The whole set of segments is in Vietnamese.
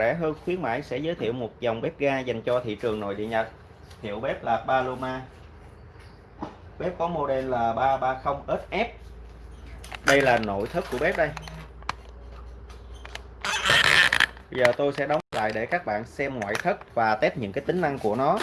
rẻ hơn khuyến mãi sẽ giới thiệu một dòng bếp ga dành cho thị trường nội địa Nhật. Hiệu bếp là Paloma. Bếp có model là 330SF đây là nội thất của bếp đây. Bây giờ tôi sẽ đóng lại để các bạn xem ngoại thất và test những cái tính năng của nó.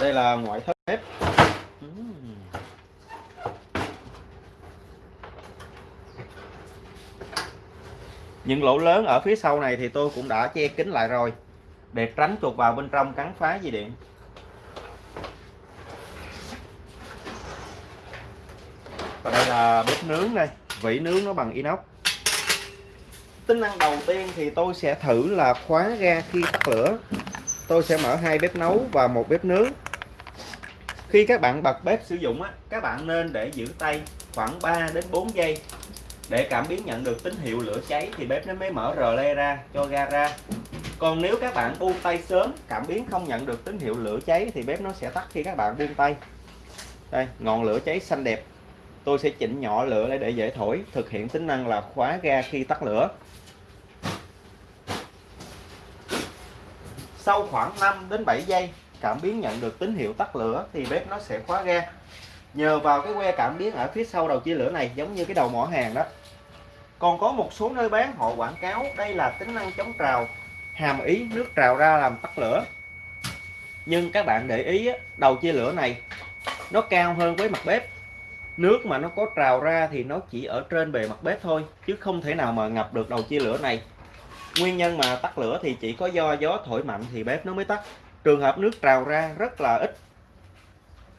Đây là ngoại thất bếp. Những lỗ lớn ở phía sau này thì tôi cũng đã che kín lại rồi. Để tránh chuột vào bên trong cắn phá dây điện. Và đây là bếp nướng đây. Vỉ nướng nó bằng inox. Tính năng đầu tiên thì tôi sẽ thử là khóa ga khi tắt lửa. Tôi sẽ mở hai bếp nấu và một bếp nướng khi các bạn bật bếp sử dụng á, các bạn nên để giữ tay khoảng 3 đến 4 giây. Để cảm biến nhận được tín hiệu lửa cháy thì bếp nó mới mở rờ le ra, cho ga ra. Còn nếu các bạn buông tay sớm, cảm biến không nhận được tín hiệu lửa cháy thì bếp nó sẽ tắt khi các bạn buông tay. Đây, ngọn lửa cháy xanh đẹp. Tôi sẽ chỉnh nhỏ lửa để dễ thổi, thực hiện tính năng là khóa ga khi tắt lửa. Sau khoảng 5 đến 7 giây cảm biến nhận được tín hiệu tắt lửa thì bếp nó sẽ khóa ga. Nhờ vào cái que cảm biến ở phía sau đầu chia lửa này, giống như cái đầu mỏ hàng đó. Còn có một số nơi bán, họ quảng cáo đây là tính năng chống trào, hàm ý nước trào ra làm tắt lửa. Nhưng các bạn để ý đầu chia lửa này, nó cao hơn với mặt bếp. Nước mà nó có trào ra thì nó chỉ ở trên bề mặt bếp thôi, chứ không thể nào mà ngập được đầu chia lửa này. Nguyên nhân mà tắt lửa thì chỉ có do gió thổi mạnh thì bếp nó mới tắt trường hợp nước trào ra rất là ít.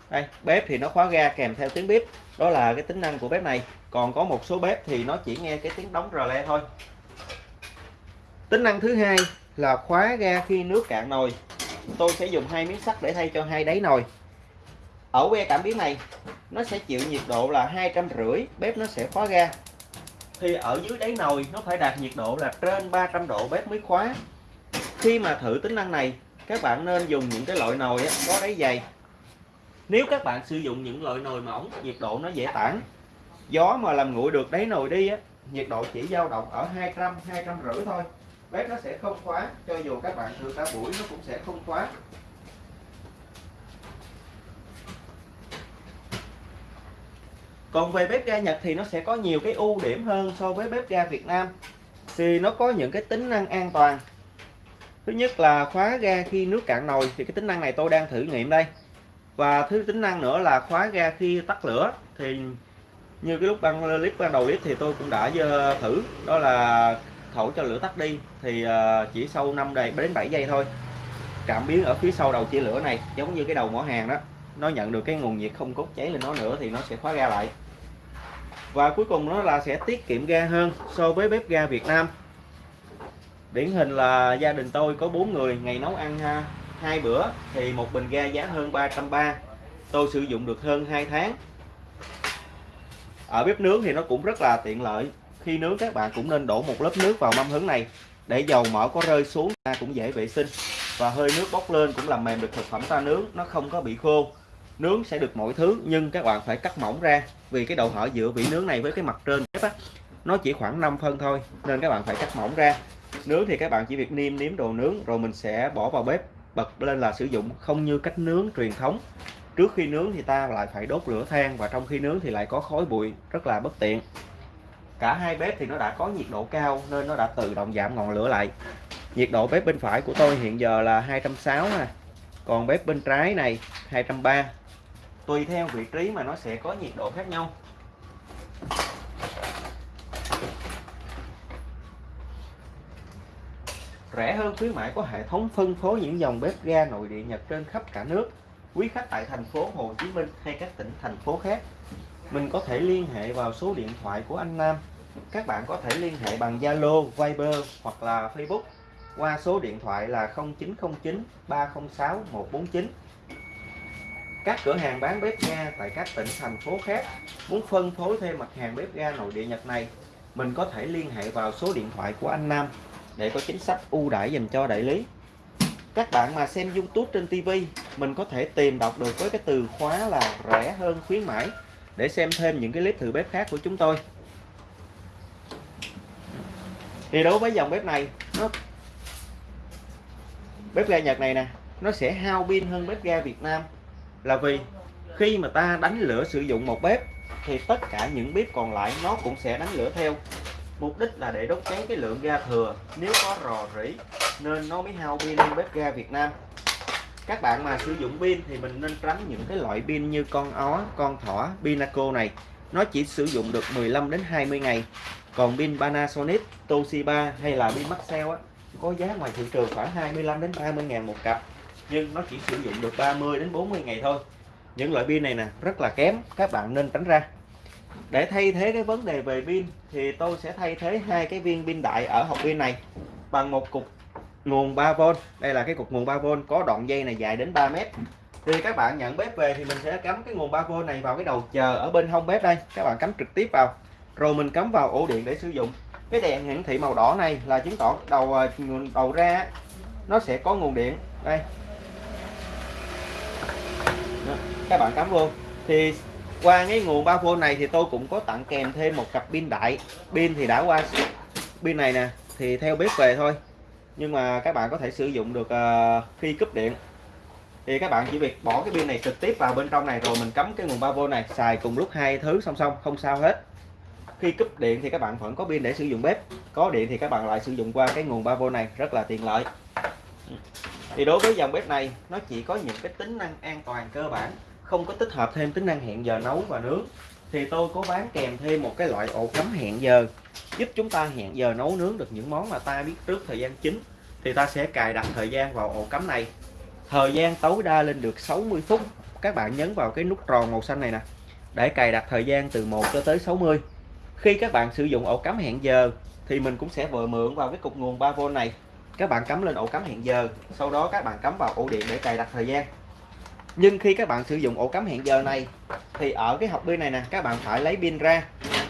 Đây, bếp thì nó khóa ga kèm theo tiếng bếp. Đó là cái tính năng của bếp này. Còn có một số bếp thì nó chỉ nghe cái tiếng đóng rờ le thôi. Tính năng thứ hai là khóa ga khi nước cạn nồi. Tôi sẽ dùng hai miếng sắt để thay cho hai đáy nồi. Ở que cảm biến này, nó sẽ chịu nhiệt độ là hai trăm rưỡi, bếp nó sẽ khóa ga. Thì ở dưới đáy nồi, nó phải đạt nhiệt độ là trên 300 độ bếp mới khóa. Khi mà thử tính năng này các bạn nên dùng những cái loại nồi có đáy dày. Nếu các bạn sử dụng những loại nồi mỏng nhiệt độ nó dễ tản, gió mà làm nguội được đáy nồi đi á, nhiệt độ chỉ dao động ở 200 200 rưỡi thôi. Bếp nó sẽ không khóa, cho dù các bạn thử cả buổi nó cũng sẽ không khóa. Còn về bếp ga Nhật thì nó sẽ có nhiều cái ưu điểm hơn so với bếp ga Việt Nam thì nó có những cái tính năng an toàn thứ nhất là khóa ga khi nước cạn nồi, thì cái tính năng này tôi đang thử nghiệm đây. Và thứ tính năng nữa là khóa ga khi tắt lửa, thì như cái lúc ban, clip ban đầu clip thì tôi cũng đã thử, đó là thổi cho lửa tắt đi, thì ờ, chỉ sau 5 đến 7 giây thôi. Cảm biến ở phía sau đầu chia lửa này, giống như cái đầu mỏ hàng đó, nó nhận được cái nguồn nhiệt không cốt cháy lên nó nữa thì nó sẽ khóa ga lại. Và cuối cùng nó là sẽ tiết kiệm ga hơn so với bếp ga Việt Nam điển hình là gia đình tôi có bốn người, ngày nấu ăn, ha, hai bữa thì một bình ga giá hơn 330 tôi sử dụng được hơn 2 tháng. Ở bếp nướng thì nó cũng rất là tiện lợi. Khi nướng, các bạn cũng nên đổ một lớp nước vào mâm hứng này. Để dầu mỡ có rơi xuống ta cũng dễ vệ sinh. Và hơi nước bốc lên cũng làm mềm được thực phẩm ta nướng, nó không có bị khô. Nướng sẽ được mọi thứ, nhưng các bạn phải cắt mỏng ra. Vì cái độ hở giữa vỉ nướng này với cái mặt trên bếp á, nó chỉ khoảng 5 phân thôi, nên các bạn phải cắt mỏng ra nướng thì các bạn chỉ việc niêm nếm đồ nướng rồi mình sẽ bỏ vào bếp. Bật lên là sử dụng không như cách nướng truyền thống. Trước khi nướng thì ta lại phải đốt lửa than và trong khi nướng thì lại có khói bụi, rất là bất tiện. Cả hai bếp thì nó đã có nhiệt độ cao nên nó đã tự động giảm ngọn lửa lại. Nhiệt độ bếp bên phải của tôi hiện giờ là 260 nè còn bếp bên trái này 230 tùy theo vị trí mà nó sẽ có nhiệt độ khác nhau. Rẻ hơn khuyến mãi có hệ thống phân phối những dòng bếp ga nội địa Nhật trên khắp cả nước. Quý khách tại thành phố Hồ Chí Minh hay các tỉnh thành phố khác mình có thể liên hệ vào số điện thoại của anh Nam. Các bạn có thể liên hệ bằng Zalo, Viber hoặc là Facebook qua số điện thoại là 0909 306 149 các cửa hàng bán bếp ga tại các tỉnh thành phố khác muốn phân phối thêm mặt hàng bếp ga nội địa Nhật này mình có thể liên hệ vào số điện thoại của anh Nam để có chính sách ưu đãi dành cho đại lý. Các bạn mà xem YouTube trên TV mình có thể tìm đọc được với cái từ khóa là rẻ hơn khuyến mãi. Để xem thêm những cái clip thử bếp khác của chúng tôi. Thì đối với dòng bếp này, nó bếp ga Nhật này nè, nó sẽ hao pin hơn bếp ga Việt Nam. Là vì khi mà ta đánh lửa sử dụng một bếp, thì tất cả những bếp còn lại nó cũng sẽ đánh lửa theo mục đích là để đốt cháy cái lượng ga thừa. Nếu có rò rỉ, nên nó mới hao pin hơn bếp ga Việt Nam. Các bạn mà sử dụng pin thì mình nên tránh những cái loại pin như con ó, con thỏ, Pinaco này. Nó chỉ sử dụng được 15 đến 20 ngày. Còn pin Panasonic, Toshiba hay là pin Maxell á, có giá ngoài thị trường khoảng 25 đến 30 ngàn một cặp. Nhưng nó chỉ sử dụng được 30 đến 40 ngày thôi. Những loại pin này nè, rất là kém, các bạn nên tránh ra để thay thế cái vấn đề về pin thì tôi sẽ thay thế hai cái viên pin đại ở hộp pin này bằng một cục nguồn 3V đây là cái cục nguồn 3V có đoạn dây này dài đến 3 mét. Thì các bạn nhận bếp về thì mình sẽ cắm cái nguồn 3V này vào cái đầu chờ ở bên hông bếp đây. Các bạn cắm trực tiếp vào. Rồi mình cắm vào ổ điện để sử dụng. Cái đèn hiển thị màu đỏ này là chứng tỏ đầu à, đầu ra nó sẽ có nguồn điện. Đây. Đó, các bạn cắm vô. Thì qua cái nguồn 3V này thì tôi cũng có tặng kèm thêm một cặp pin đại. Pin thì đã qua pin này nè thì theo bếp về thôi. Nhưng mà các bạn có thể sử dụng được uh, khi cúp điện. Thì các bạn chỉ việc bỏ cái pin này trực tiếp vào bên trong này rồi mình cắm cái nguồn 3V này xài cùng lúc hai thứ song song không sao hết. Khi cúp điện thì các bạn vẫn có pin để sử dụng bếp. Có điện thì các bạn lại sử dụng qua cái nguồn 3V này rất là tiện lợi. Thì đối với dòng bếp này nó chỉ có những cái tính năng an toàn cơ bản không có tích hợp thêm tính năng hẹn giờ nấu và nướng, thì tôi có bán kèm thêm một cái loại ổ cắm hẹn giờ, giúp chúng ta hẹn giờ nấu nướng được những món mà ta biết trước thời gian chính, thì ta sẽ cài đặt thời gian vào ổ cắm này. Thời gian tối đa lên được 60 phút. Các bạn nhấn vào cái nút tròn màu xanh này nè, để cài đặt thời gian từ 1 cho tới 60 khi các bạn sử dụng ổ cắm hẹn giờ, thì mình cũng sẽ vừa mượn vào cái cục nguồn 3V này. Các bạn cắm lên ổ cắm hẹn giờ, sau đó các bạn cắm vào ổ điện để cài đặt thời gian nhưng khi các bạn sử dụng ổ cắm hẹn giờ này, thì ở cái hộp pin này nè, các bạn phải lấy pin ra.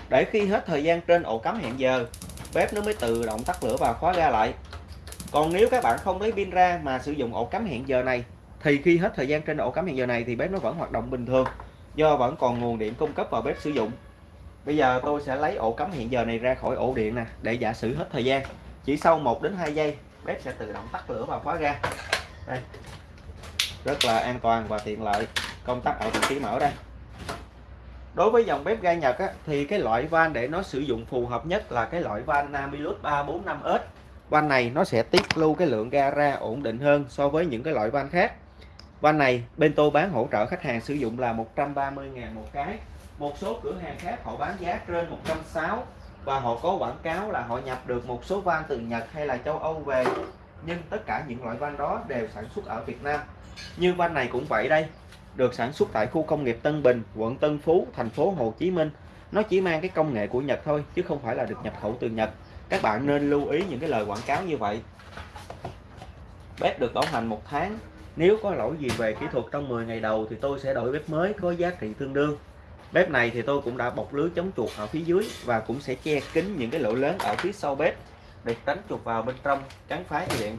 Để khi hết thời gian trên ổ cắm hẹn giờ, bếp nó mới tự động tắt lửa và khóa ga lại. Còn nếu các bạn không lấy pin ra mà sử dụng ổ cắm hẹn giờ này, thì khi hết thời gian trên ổ cắm hẹn giờ này thì bếp nó vẫn hoạt động bình thường, do vẫn còn nguồn điện cung cấp vào bếp sử dụng. Bây giờ tôi sẽ lấy ổ cắm hẹn giờ này ra khỏi ổ điện nè, để giả sử hết thời gian. Chỉ sau 1 đến 2 giây, bếp sẽ tự động tắt lửa và khóa ga. Đây rất là an toàn và tiện lợi. Công tắc ở vị trí mở đây. Đối với dòng bếp ga Nhật á, thì cái loại van để nó sử dụng phù hợp nhất là cái loại van Namilus 345S van này nó sẽ tiết lưu cái lượng ga ra ổn định hơn so với những cái loại van khác. Van này bên tôi bán hỗ trợ khách hàng sử dụng là 130.000 một cái. Một số cửa hàng khác họ bán giá trên 160 và họ có quảng cáo là họ nhập được một số van từ Nhật hay là châu Âu về nhưng tất cả những loại van đó đều sản xuất ở Việt Nam. Như van này cũng vậy đây, được sản xuất tại khu công nghiệp Tân Bình, quận Tân Phú, thành phố Hồ Chí Minh. Nó chỉ mang cái công nghệ của Nhật thôi, chứ không phải là được nhập khẩu từ Nhật. Các bạn nên lưu ý những cái lời quảng cáo như vậy. Bếp được bảo hành một tháng. Nếu có lỗi gì về kỹ thuật trong 10 ngày đầu thì tôi sẽ đổi bếp mới có giá trị tương đương. Bếp này thì tôi cũng đã bọc lưới chống chuột ở phía dưới và cũng sẽ che kín những cái lỗ lớn ở phía sau bếp để tránh chuột vào bên trong cắn phá dây điện.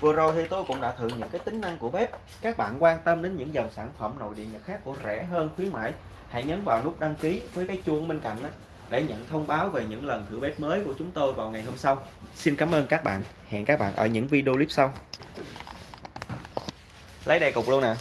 Vừa rồi thì tôi cũng đã thử những cái tính năng của bếp. Các bạn quan tâm đến những dòng sản phẩm nội điện nhật khác của rẻ hơn, khuyến mãi, hãy nhấn vào nút đăng ký với cái chuông bên cạnh đó để nhận thông báo về những lần thử bếp mới của chúng tôi vào ngày hôm sau. Xin cảm ơn các bạn. Hẹn các bạn ở những video clip sau. Lấy đây cục luôn nè.